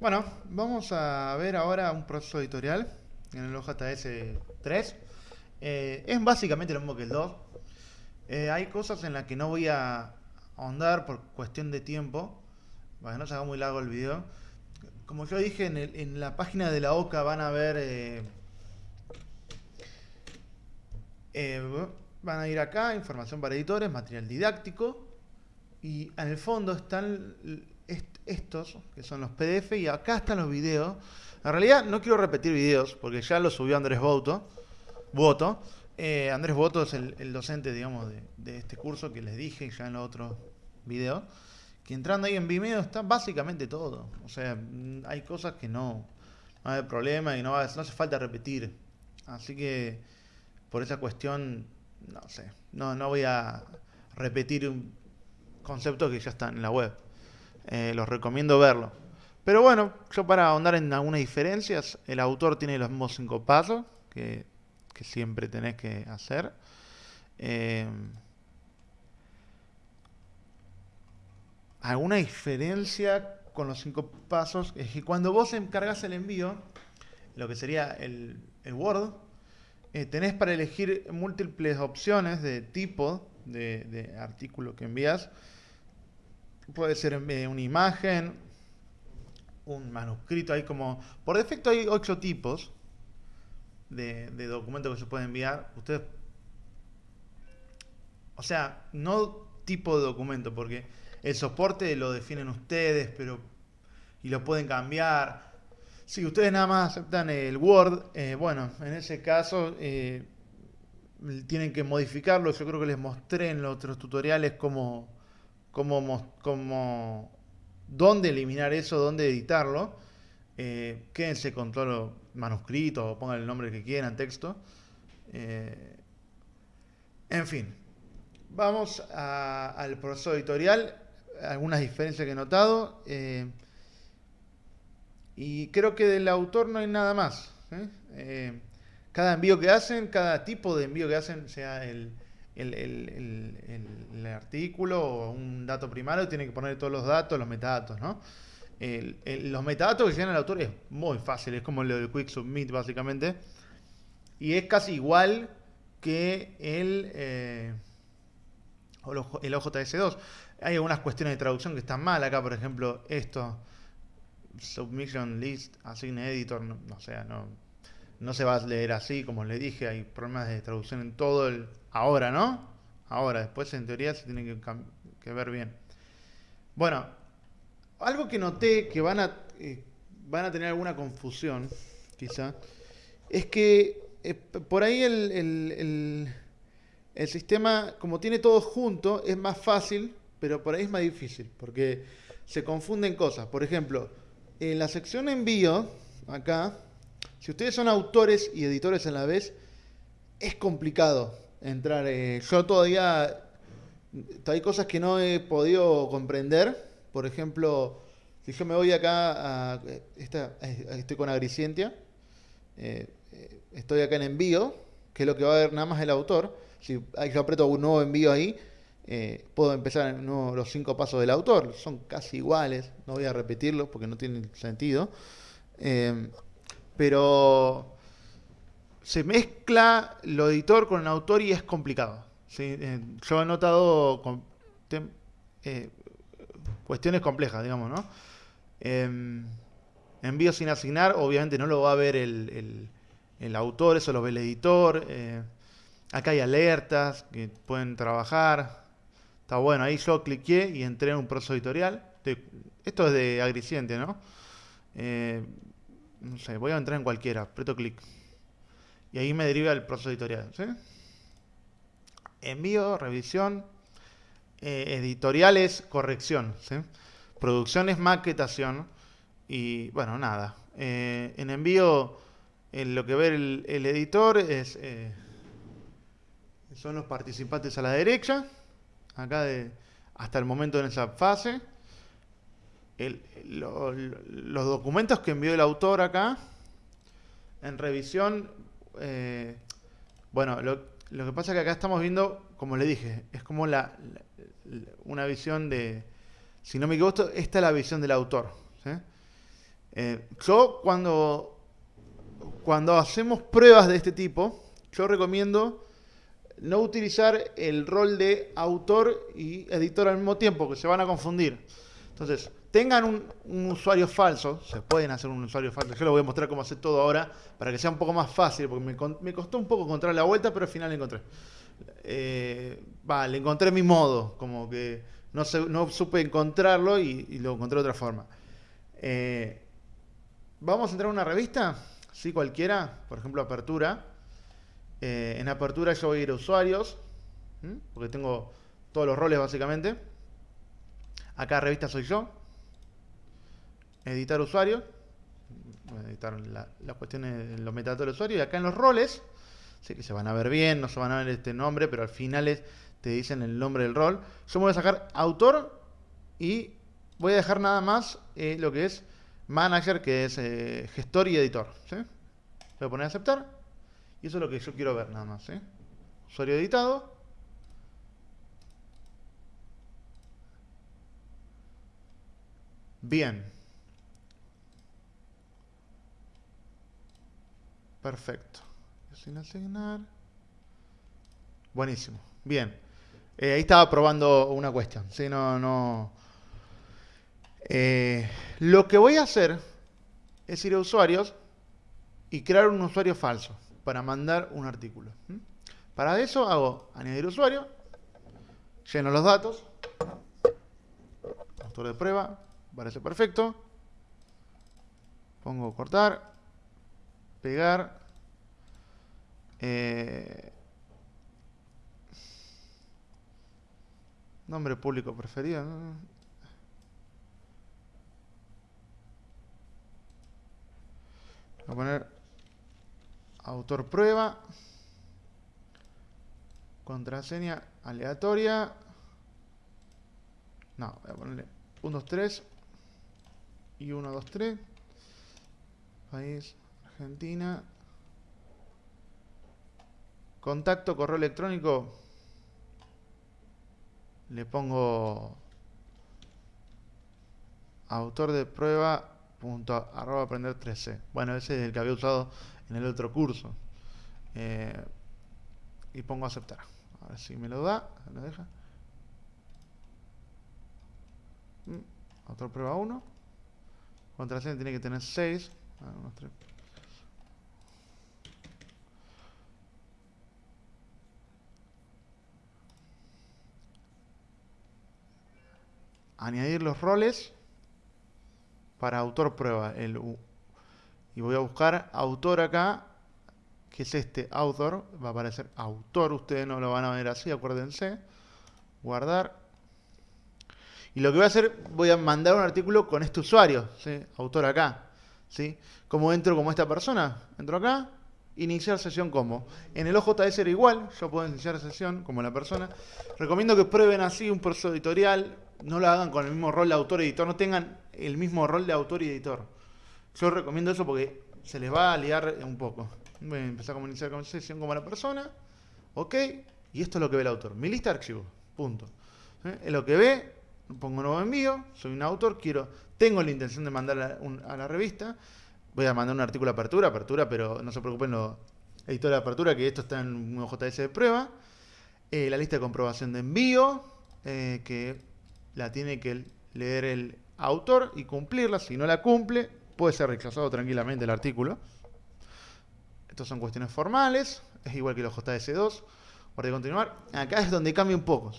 Bueno, vamos a ver ahora un proceso editorial en el OJS 3. Eh, es básicamente lo mismo que el 2. Eh, hay cosas en las que no voy a ahondar por cuestión de tiempo, para que no se haga muy largo el video. Como yo dije, en, la página de la OCA van a ver... Eh, van a ir acá, información para editores, material didáctico, y en el fondo están estos, que son los PDF, y acá están los videos. En realidad no quiero repetir videos, porque ya los subió Andrés Boto. Eh, Andrés Boto es el, docente, digamos, de, este curso que les dije ya en los otros videos. Que entrando ahí en Vimeo está básicamente todo. O sea, mm, hay cosas que no, no hay problema y no, no hace falta repetir. Así que, por esa cuestión, no sé, no, no voy a repetir un concepto que ya está en la web. Eh, los recomiendo verlo. Pero bueno, yo para ahondar en algunas diferencias, el autor tiene los mismos cinco pasos que, siempre tenés que hacer. Eh, alguna diferencia con los cinco pasos es que cuando vos encargas el envío, lo que sería el, Word, eh, tenés para elegir múltiples opciones de tipo de, de artículo que envías puede ser una imagen, un manuscrito, hay como... Por defecto hay ocho tipos de, de documentos que se pueden enviar. Ustedes... O sea, no tipo de documento, porque el soporte lo definen ustedes, pero... Y lo pueden cambiar. Si ustedes nada más aceptan el Word, eh, bueno, en ese caso... Eh, tienen que modificarlo. Yo creo que les mostré en los otros tutoriales cómo, cómo, dónde eliminar eso, dónde editarlo. Eh, quédense con todo lo manuscrito o pongan el nombre que quieran, texto. Eh, en fin, vamos al proceso editorial, algunas diferencias que he notado. Eh, y creo que del autor no hay nada más. cada envío que hacen, cada tipo de envío que hacen, sea el, el, artículo o un dato primario tiene que poner todos los datos, los metadatos, ¿no? los metadatos que llegan al autor es muy fácil, es como lo del Quick Submit básicamente. Y es casi igual que el, eh, el OJS2. Hay algunas cuestiones de traducción que están mal acá, por ejemplo, esto, Submission List, Assign Editor, no, o sea, no, no se va a leer así, como le dije, hay problemas de traducción en todo el... Ahora, ¿no? Ahora, después en teoría se tiene que, ver bien. Bueno, algo que noté que van a, eh, van a tener alguna confusión, quizá, es que eh, por ahí el, el, sistema, como tiene todo junto, es más fácil, pero por ahí es más difícil, porque se confunden cosas. Por ejemplo, en la sección envío, acá, si ustedes son autores y editores a la vez, es complicado entrar. Eh, yo todavía hay cosas que no he podido comprender. Por ejemplo, si yo me voy acá a esta, estoy con Agricientia, eh, estoy acá en envío, que es lo que va a ver nada más el autor. Si yo aprieto un nuevo envío ahí, eh, puedo empezar los cinco pasos del autor. Son casi iguales, no voy a repetirlos porque no tienen sentido pero se mezcla lo editor con el autor y es complicado. Eh, yo he notado eh, cuestiones complejas, digamos, ¿no? Em, envío sin asignar, obviamente no lo va a ver el, autor, eso lo ve el editor. Eh, acá hay alertas que pueden trabajar. Está bueno, ahí yo cliqué y entré en un proceso editorial. Esto es de Agriciente, ¿no? no sé, voy a entrar en cualquiera, aprieto clic. Y ahí me deriva el proceso editorial. Envío, revisión, eh, editoriales, corrección. ¿sí? Producción maquetación. Y bueno, nada. Eh, en envío, lo que ve el, editor es eh, son los participantes a la derecha. Acá de, hasta el momento en esa fase los documentos que envió el autor acá, en revisión, eh, bueno, lo, que pasa es que acá estamos viendo, como le dije, es como la, una visión de, si no me equivoco, esta es la visión del autor. Eh, yo cuando, cuando hacemos pruebas de este tipo, yo recomiendo no utilizar el rol de autor y editor al mismo tiempo, que se van a confundir. Entonces, tengan un, usuario falso, se pueden hacer un usuario falso, yo les voy a mostrar cómo hacer todo ahora, para que sea un poco más fácil, porque me, costó un poco encontrar la vuelta, pero al final la encontré. Eh, le encontré mi modo, como que no, no supe encontrarlo y, lo encontré de otra forma. Eh, Vamos a entrar a una revista, sí, cualquiera, por ejemplo, apertura. Eh, en apertura yo voy a ir a usuarios, porque tengo todos los roles básicamente. Acá revista soy yo. Editar usuario. Editar las cuestiones, los metadatos del usuario. Y acá en los roles, que se van a ver bien, no se van a ver este nombre, pero al final te dicen el nombre del rol. Yo me voy a sacar autor y voy a dejar nada más eh, lo que es manager, que es eh, gestor y editor. ¿sí? Voy a poner aceptar. Y eso es lo que yo quiero ver nada más. Usuario editado. Bien. Perfecto. Sin asignar. Buenísimo. Bien. Eh, ahí estaba probando una cuestión. ¿sí? No, no, eh, lo que voy a hacer es ir a usuarios y crear un usuario falso para mandar un artículo. Para eso hago añadir usuario, lleno los datos, autor de prueba, parece perfecto, pongo cortar, pegar, eh, nombre público preferido, Voy a poner autor prueba. Contraseña aleatoria. No, voy a ponerle 1, 2, 3. Y 1, 2, 3. País, Argentina. Contacto, correo electrónico. Le pongo autor de prueba punto arroba aprender 13. Bueno, ese es el que había usado en el otro curso. Eh, y pongo aceptar. A ver si me lo da. ¿Me deja? Mm, otra prueba 1. Contraseña tiene que tener 6. Ah, Añadir los roles para autor prueba. El, y voy a buscar autor acá, que es este autor. Va a aparecer autor, ustedes no lo van a ver así, acuérdense. Guardar. Y lo que voy a hacer, voy a mandar un artículo con este usuario, autor acá. ¿sí? ¿Cómo entro como esta persona? Entro acá, iniciar sesión como. En el OJS era igual, yo puedo iniciar sesión como la persona. Recomiendo que prueben así un proceso editorial, no lo hagan con el mismo rol de autor-editor, no tengan el mismo rol de autor y editor. Yo recomiendo eso porque se les va a liar un poco. Voy a empezar a iniciar sesión como la persona. Ok. Y esto es lo que ve el autor. Mi lista de archivos. Punto. Es lo que ve. Pongo nuevo envío. Soy un autor. Quiero, tengo la intención de mandar a, la revista. Voy a mandar un artículo de apertura. Apertura, pero no se preocupen los editores de apertura que esto está en un JS de prueba. Eh, la lista de comprobación de envío. Eh, que la tiene que leer el autor y cumplirla. Si no la cumple, puede ser rechazado tranquilamente el artículo. Estas son cuestiones formales. Es igual que los JS2. Para continuar. Acá es donde cambia un poco.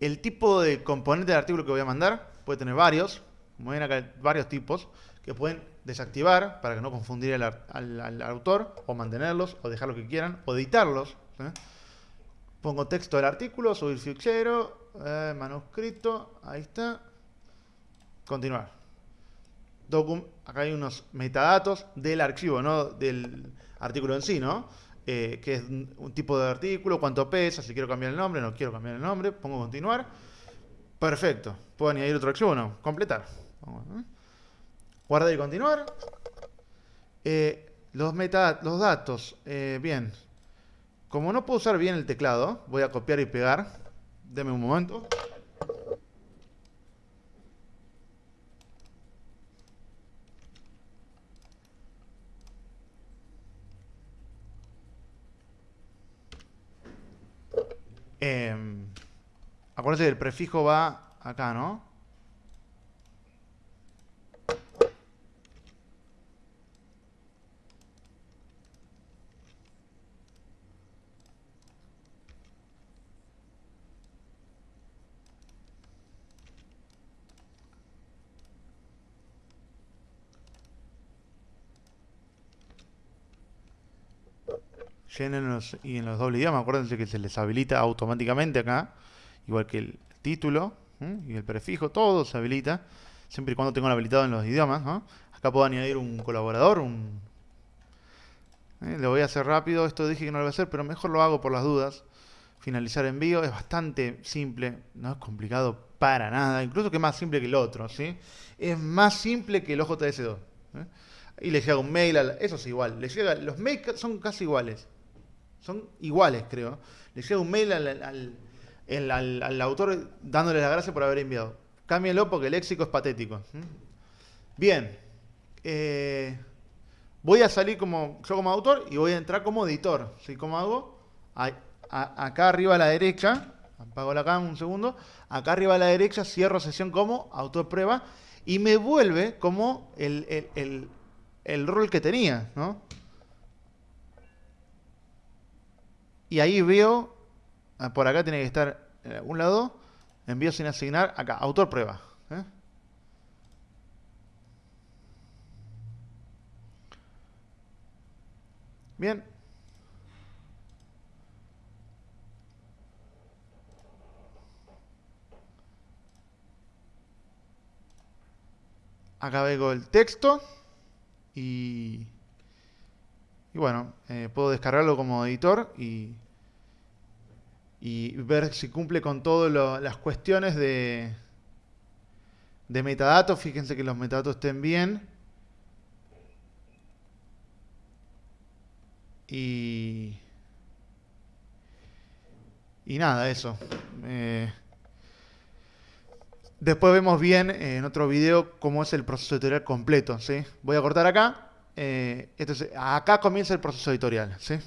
El tipo de componente del artículo que voy a mandar puede tener varios. Como ven acá, varios tipos que pueden desactivar para que no confundir al, autor, o mantenerlos, o dejar lo que quieran, o editarlos. Pongo texto del artículo, subir fichero, eh, manuscrito, ahí está. Continuar. acá hay unos metadatos del archivo, no del artículo en sí, ¿no? Eh, que es un tipo de artículo, cuánto pesa, si quiero cambiar el nombre, no quiero cambiar el nombre, pongo continuar. Perfecto. ¿Puedo añadir otro archivo o no? Completar. ¿eh? Guardar y continuar. Eh, los, los datos, bien. Como no puedo usar bien el teclado, voy a copiar y pegar. Deme un momento. Eh, acuérdense que el prefijo va acá, ¿no? Y en los dobles idiomas, acuérdense que se les habilita automáticamente acá, igual que el título y el prefijo, todo se habilita, siempre y cuando tengan habilitado en los idiomas. Acá puedo añadir un colaborador, un... ¿eh? lo voy a hacer rápido, esto dije que no lo voy a hacer, pero mejor lo hago por las dudas. Finalizar envío es bastante simple, no es complicado para nada, incluso que es más simple que el otro, ¿sí? Es más simple que el OJS2. ¿eh? Y le llega un mail, eso es igual, le llega, los mails son casi iguales. Son iguales, creo. Le llega un mail al, autor dándole las gracias por haber enviado. Cámbienlo porque el léxico es patético. Bien. Eh, voy a salir como yo como autor y voy a entrar como editor. ¿Sí? ¿Cómo hago? acá arriba a la derecha, apago la cámara un segundo, acá arriba a la derecha cierro sesión como autor prueba y me vuelve como el, el rol que tenía, ¿no? Y ahí veo, por acá tiene que estar en algún lado, envío sin asignar, acá, autor prueba. ¿eh? Bien. Acá veo el texto y y bueno, eh, puedo descargarlo como editor y, y ver si cumple con todas las cuestiones de, de metadatos. Fíjense que los metadatos estén bien. Y, y nada, eso. Eh, después vemos bien en otro video cómo es el proceso editorial completo. ¿sí? Voy a cortar acá. Eh, entonces, acá comienza el proceso editorial, ¿sí?